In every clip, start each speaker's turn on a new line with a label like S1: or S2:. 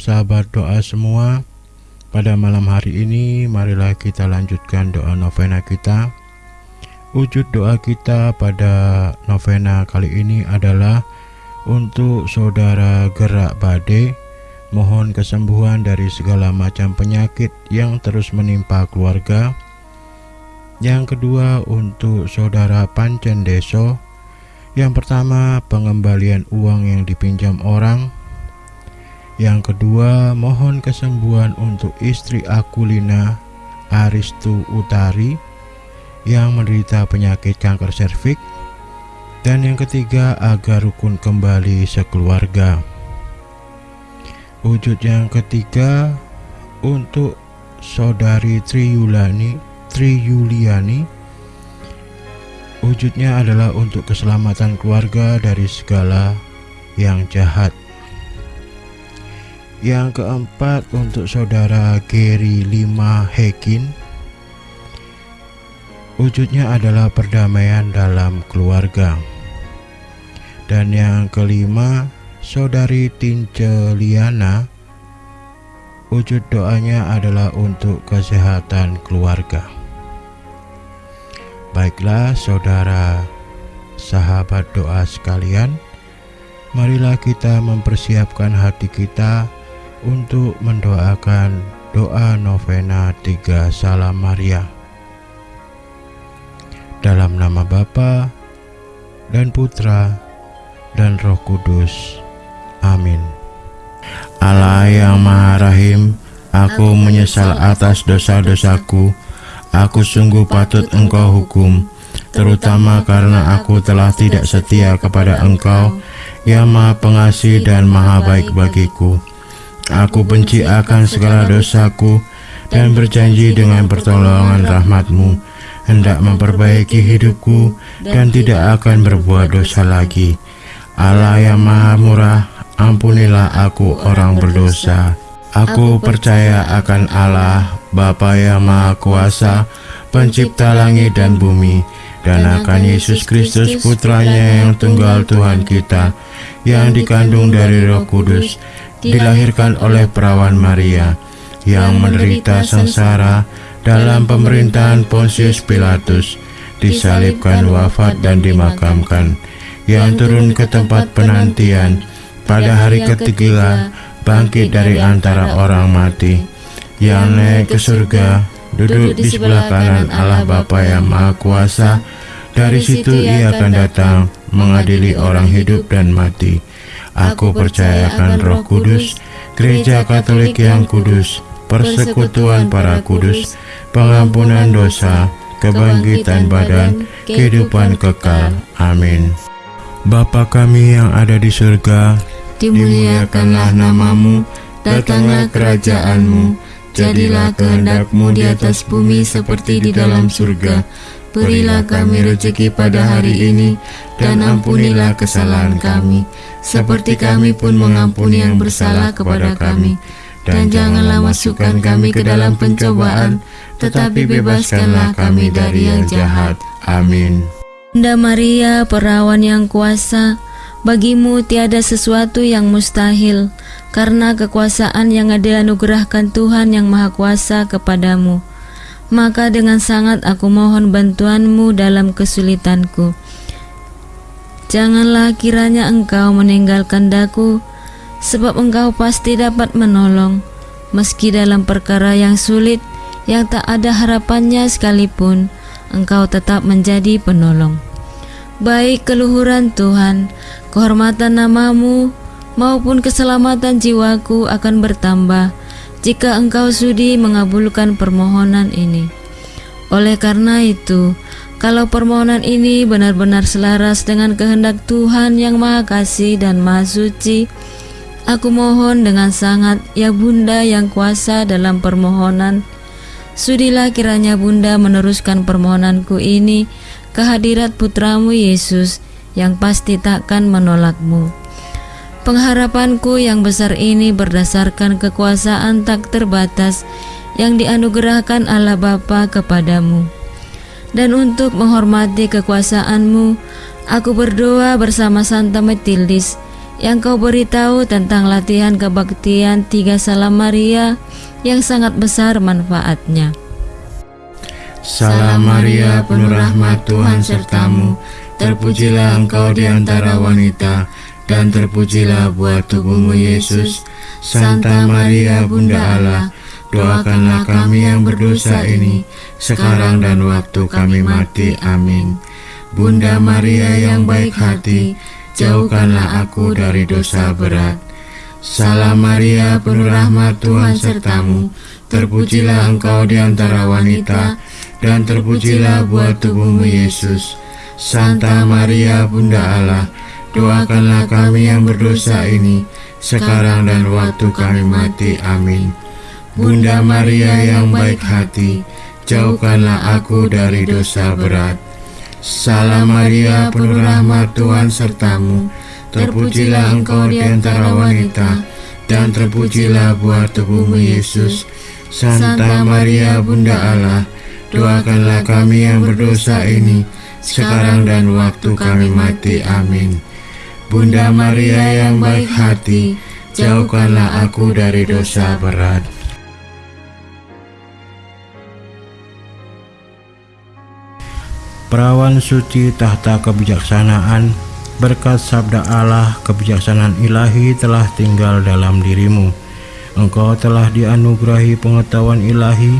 S1: Sahabat doa semua Pada malam hari ini marilah kita lanjutkan doa novena kita. Wujud doa kita pada novena kali ini adalah Untuk saudara gerak bade Mohon kesembuhan dari segala macam penyakit yang terus menimpa keluarga. Yang kedua untuk saudara Pancen Deso Yang pertama pengembalian uang yang dipinjam orang yang kedua, mohon kesembuhan untuk istri Akulina Aristu Utari yang menderita penyakit kanker serviks. Dan yang ketiga, agar rukun kembali sekeluarga. Wujud yang ketiga untuk saudari Triyulani Triyuliani wujudnya adalah untuk keselamatan keluarga dari segala yang jahat. Yang keempat untuk saudara Gary Lima Hekin Wujudnya adalah perdamaian dalam keluarga. Dan yang kelima Saudari Tince Liana Wujud doanya adalah untuk kesehatan keluarga. Baiklah saudara sahabat doa sekalian Marilah kita mempersiapkan hati kita untuk mendoakan doa novena tiga salam Maria dalam nama Bapa dan Putra dan Roh Kudus. Amin. Allah yang Maha Rahim, aku menyesal atas dosa-dosaku. Aku sungguh patut Engkau hukum, terutama karena aku telah tidak setia kepada Engkau yang Maha Pengasih dan Maha Baik bagiku. Aku benci akan segala dosaku dan berjanji dengan pertolongan rahmatmu hendak memperbaiki hidupku dan tidak akan berbuat dosa lagi. Allah yang maha murah, ampunilah aku orang berdosa. Aku percaya akan Allah, Bapa yang maha kuasa, pencipta langit dan bumi, dan akan Yesus Kristus putranya yang tunggal Tuhan kita, yang dikandung dari roh kudus, dilahirkan oleh perawan Maria yang menderita sengsara dalam pemerintahan Pontius Pilatus, disalibkan wafat dan dimakamkan, yang turun ke tempat penantian pada hari ketiga bangkit dari antara orang mati, yang naik ke surga, duduk di sebelah kanan Allah Bapa yang Maha Kuasa, dari situ ia akan datang mengadili orang hidup dan mati. Aku percayakan roh kudus, gereja katolik yang kudus, persekutuan para kudus, pengampunan dosa, kebangkitan badan, kehidupan kekal. Amin. Bapa kami yang ada di surga, dimuliakanlah namamu, datanglah kerajaanmu, jadilah kehendakmu di atas bumi seperti di dalam surga. Berilah kami rezeki pada hari ini, dan ampunilah kesalahan kami, seperti kami pun mengampuni yang bersalah kepada kami. Dan janganlah masukkan kami ke dalam pencobaan, tetapi bebaskanlah kami dari yang jahat. Amin.
S2: Bunda Maria, perawan yang kuasa, bagimu tiada sesuatu yang mustahil, karena kekuasaan yang ada anugerahkan Tuhan yang Maha Kuasa kepadamu maka dengan sangat aku mohon bantuanmu dalam kesulitanku. Janganlah kiranya engkau meninggalkan daku, sebab engkau pasti dapat menolong, meski dalam perkara yang sulit, yang tak ada harapannya sekalipun, engkau tetap menjadi penolong. Baik keluhuran Tuhan, kehormatan namamu, maupun keselamatan jiwaku akan bertambah, jika engkau sudi mengabulkan permohonan ini. Oleh karena itu, kalau permohonan ini benar-benar selaras dengan kehendak Tuhan yang Maha Kasih dan Maha Suci, aku mohon dengan sangat, ya Bunda yang kuasa dalam permohonan, sudilah kiranya Bunda meneruskan permohonanku ini ke hadirat putramu Yesus yang pasti takkan menolakmu. Pengharapanku yang besar ini berdasarkan kekuasaan tak terbatas yang dianugerahkan Allah Bapa kepadamu. Dan untuk menghormati kekuasaanmu, aku berdoa bersama Santa Metildis yang kau beritahu tentang latihan kebaktian tiga salam Maria yang sangat besar manfaatnya.
S1: Salam Maria, penuh rahmat Tuhan sertamu, terpujilah engkau di antara wanita, dan terpujilah buah tubuhmu Yesus. Santa Maria, Bunda Allah, doakanlah kami yang berdosa ini, sekarang dan waktu kami mati. Amin. Bunda Maria yang baik hati, jauhkanlah aku dari dosa berat. Salam Maria, penuh rahmat Tuhan sertamu, terpujilah engkau di antara wanita, dan terpujilah buah tubuhmu Yesus. Santa Maria Bunda Allah, doakanlah kami yang berdosa ini, sekarang dan waktu kami mati. Amin. Bunda Maria yang baik hati, jauhkanlah aku dari dosa berat. Salam Maria, penuh rahmat Tuhan sertamu, terpujilah engkau di antara wanita, dan terpujilah buah tubuhmu Yesus. Santa Maria Bunda Allah, doakanlah kami yang berdosa ini, sekarang dan waktu kami mati. Amin. Bunda Maria yang baik hati, jauhkanlah aku dari dosa berat. Perawan suci tahta kebijaksanaan, berkat sabda Allah kebijaksanaan ilahi telah tinggal dalam dirimu. Engkau telah dianugerahi pengetahuan ilahi,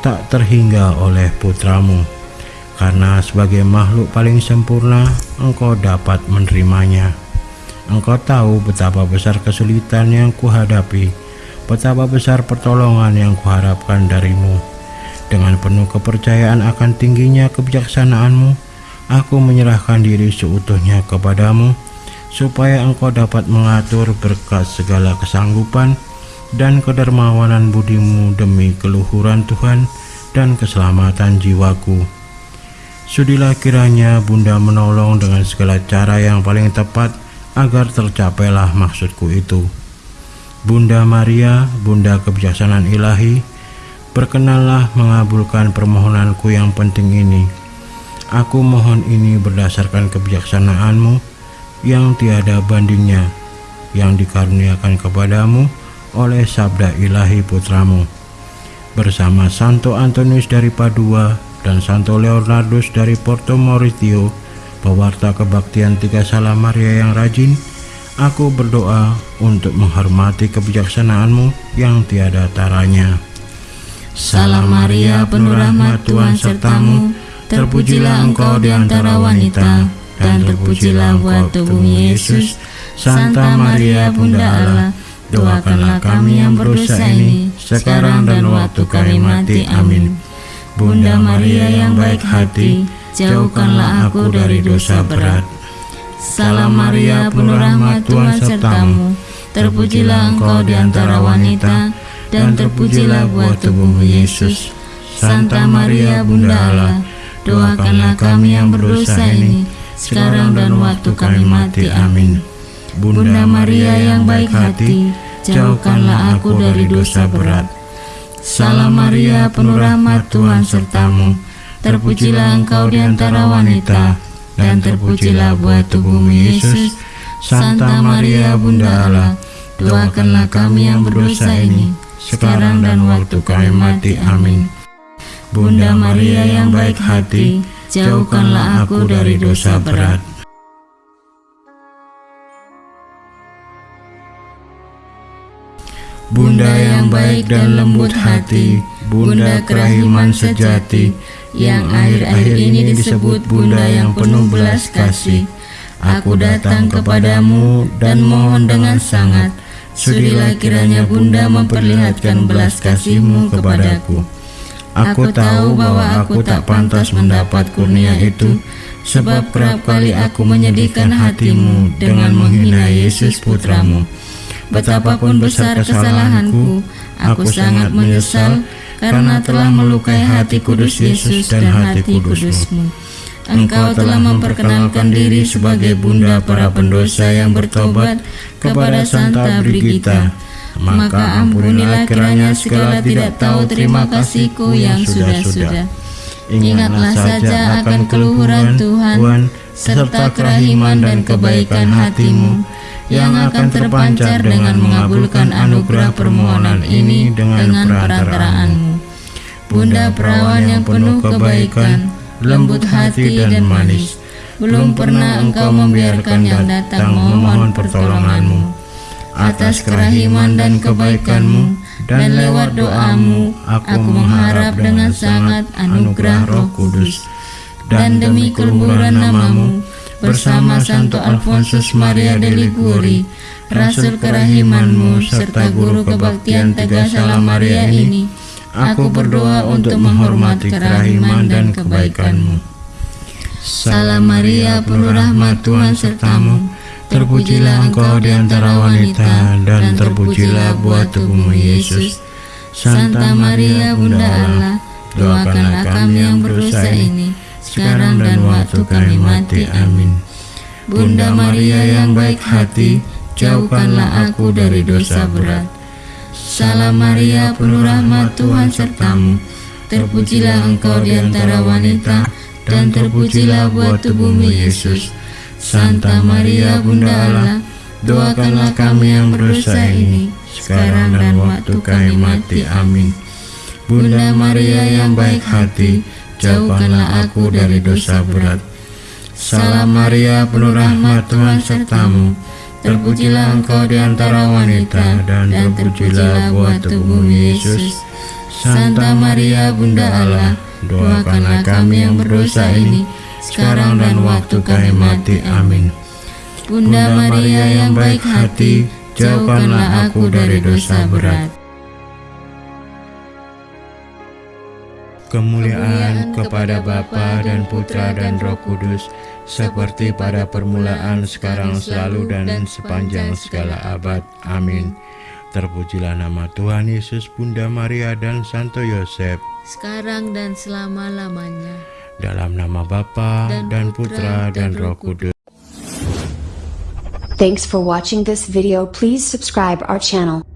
S1: tak terhingga oleh putramu. Karena sebagai makhluk paling sempurna, engkau dapat menerimanya. Engkau tahu betapa besar kesulitan yang kuhadapi, betapa besar pertolongan yang kuharapkan darimu. Dengan penuh kepercayaan akan tingginya kebijaksanaanmu, aku menyerahkan diri seutuhnya kepadamu, supaya engkau dapat mengatur berkat segala kesanggupan dan kedermawanan budimu demi keluhuran Tuhan dan keselamatan jiwaku. Sudilah kiranya Bunda menolong dengan segala cara yang paling tepat agar tercapailah maksudku itu. Bunda Maria, Bunda kebijaksanaan ilahi, Berkenanlah mengabulkan permohonanku yang penting ini. Aku mohon ini berdasarkan kebijaksanaanmu yang tiada bandingnya, yang dikaruniakan kepadamu oleh sabda ilahi putramu. Bersama Santo Antonius dari Padua dan Santo Leonardus dari Porto Mauritio, pewarta kebaktian tiga salam Maria yang rajin, aku berdoa untuk menghormati kebijaksanaanmu yang tiada taranya.
S2: Salam Maria, penuh rahmat Tuhan sertamu, terpujilah engkau di antara wanita, dan terpujilah buah tubuhmu Yesus. Santa Maria, Bunda Allah, doakanlah kami yang berdosa ini, sekarang dan waktu kami mati. Amin. Bunda Maria yang baik hati, jauhkanlah aku dari dosa berat. Salam Maria, penuh rahmat Tuhan sertamu, terpujilah engkau di antara wanita, dan terpujilah buah tubuhmu Yesus. Santa Maria Bunda Allah, doakanlah kami yang berdosa ini, sekarang dan waktu kami mati. Amin. Bunda Maria yang baik hati, jauhkanlah aku dari dosa berat. Salam Maria, penuh rahmat Tuhan sertamu, terpujilah engkau di antara wanita, dan terpujilah buah tubuhmu Yesus. Santa Maria Bunda Allah, doakanlah kami yang berdosa ini, sekarang dan waktu kami mati. Amin. Bunda Maria yang baik hati, jauhkanlah aku dari dosa berat.
S1: Bunda yang baik dan lembut hati, Bunda kerahiman sejati, yang akhir-akhir ini disebut Bunda yang penuh belas kasih. Aku datang kepadamu dan mohon dengan sangat, Sudilah kiranya Bunda memperlihatkan belas kasihmu kepadaku. Aku tahu bahwa aku tak pantas mendapat kurnia itu, sebab kerap kali aku menyedihkan hatimu dengan menghina Yesus putramu. Betapapun besar kesalahanku, aku sangat menyesal karena telah melukai hati kudus Yesus dan hati kudusmu. Engkau telah memperkenalkan diri sebagai bunda para pendosa yang bertobat kepada Santa Brigita. Maka ampunilah kiranya segala tidak tahu terima kasihku yang sudah-sudah.
S2: Ingatlah saja akan keluhuran Tuhan, serta kerahiman dan kebaikan hatimu,
S1: yang akan terpancar dengan mengabulkan anugerah permohonan ini dengan perantaraanmu. Bunda perawan yang penuh kebaikan, lembut hati dan manis, belum pernah engkau membiarkan yang datang memohon pertolonganmu. Atas kerahiman dan kebaikanmu, dan lewat doamu, aku mengharap dengan sangat anugerah roh kudus. Dan demi keluhuran namamu, bersama Santo Alfonsus Maria de Liguri, Rasul kerahimanmu, serta guru kebaktian Tegasala Maria ini, aku berdoa untuk menghormati kerahiman dan kebaikanmu. Salam Maria, penuh rahmat Tuhan sertamu, terpujilah engkau di antara wanita, dan terpujilah buah tubuhmu Yesus. Santa Maria, Bunda Allah, doakanlah kami yang berdosa ini, sekarang dan waktu kami mati. Amin. Bunda Maria yang baik hati, jauhkanlah aku dari dosa berat. Salam Maria, penuh rahmat Tuhan sertamu, terpujilah engkau di antara wanita, dan terpujilah buah tubuhmu Yesus. Santa Maria Bunda Allah, doakanlah kami yang berdosa ini, sekarang dan waktu kami mati. Amin. Bunda Maria yang baik hati, jauhkanlah aku dari dosa berat. Salam Maria, penuh rahmat Tuhan sertamu, terpujilah engkau di antara wanita, dan terpujilah buah tubuhmu Yesus. Santa Maria Bunda Allah, doakanlah kami yang berdosa ini, sekarang dan waktu kami mati. Amin. Bunda Maria yang baik hati, jauhkanlah aku dari dosa berat. Kemuliaan kepada Bapa dan Putra dan Roh Kudus, seperti pada permulaan, sekarang, selalu, dan sepanjang segala abad. Amin. Terpujilah nama Tuhan Yesus, Bunda Maria, dan Santo Yosef,
S2: sekarang dan selama-lamanya.
S1: dalam nama Bapa
S2: Dan
S1: dan
S2: Putra
S1: dan
S2: Roh
S1: Kudus.
S3: Thanks for watching this video. Please subscribe our channel.